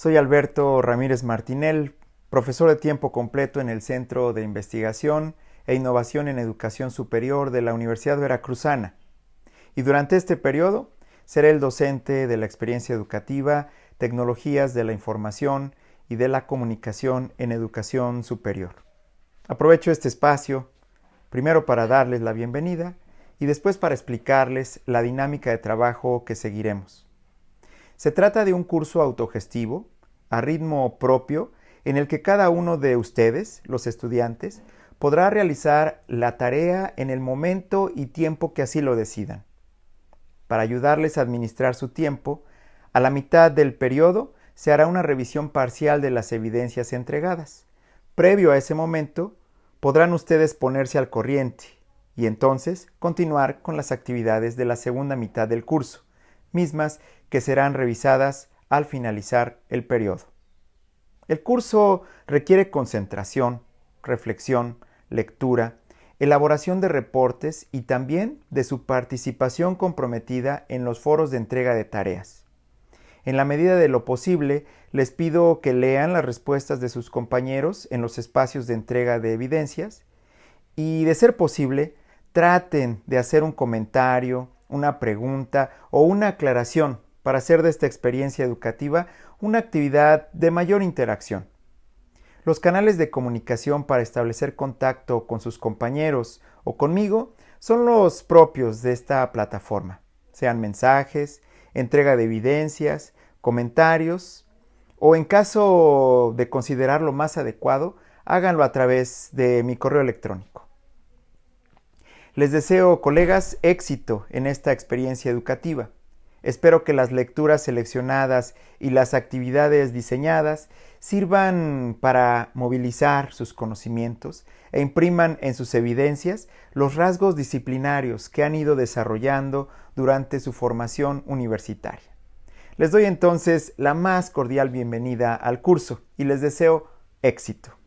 Soy Alberto Ramírez Martinel, profesor de tiempo completo en el Centro de Investigación e Innovación en Educación Superior de la Universidad Veracruzana. Y durante este periodo seré el docente de la experiencia educativa, tecnologías de la información y de la comunicación en educación superior. Aprovecho este espacio primero para darles la bienvenida y después para explicarles la dinámica de trabajo que seguiremos. Se trata de un curso autogestivo, a ritmo propio, en el que cada uno de ustedes, los estudiantes, podrá realizar la tarea en el momento y tiempo que así lo decidan. Para ayudarles a administrar su tiempo, a la mitad del periodo se hará una revisión parcial de las evidencias entregadas. Previo a ese momento, podrán ustedes ponerse al corriente y entonces continuar con las actividades de la segunda mitad del curso, mismas que serán revisadas al finalizar el periodo. El curso requiere concentración, reflexión, lectura, elaboración de reportes y también de su participación comprometida en los foros de entrega de tareas. En la medida de lo posible, les pido que lean las respuestas de sus compañeros en los espacios de entrega de evidencias y, de ser posible, traten de hacer un comentario, una pregunta o una aclaración para hacer de esta experiencia educativa una actividad de mayor interacción. Los canales de comunicación para establecer contacto con sus compañeros o conmigo son los propios de esta plataforma, sean mensajes, entrega de evidencias, comentarios o en caso de considerarlo más adecuado, háganlo a través de mi correo electrónico. Les deseo, colegas, éxito en esta experiencia educativa. Espero que las lecturas seleccionadas y las actividades diseñadas sirvan para movilizar sus conocimientos e impriman en sus evidencias los rasgos disciplinarios que han ido desarrollando durante su formación universitaria. Les doy entonces la más cordial bienvenida al curso y les deseo éxito.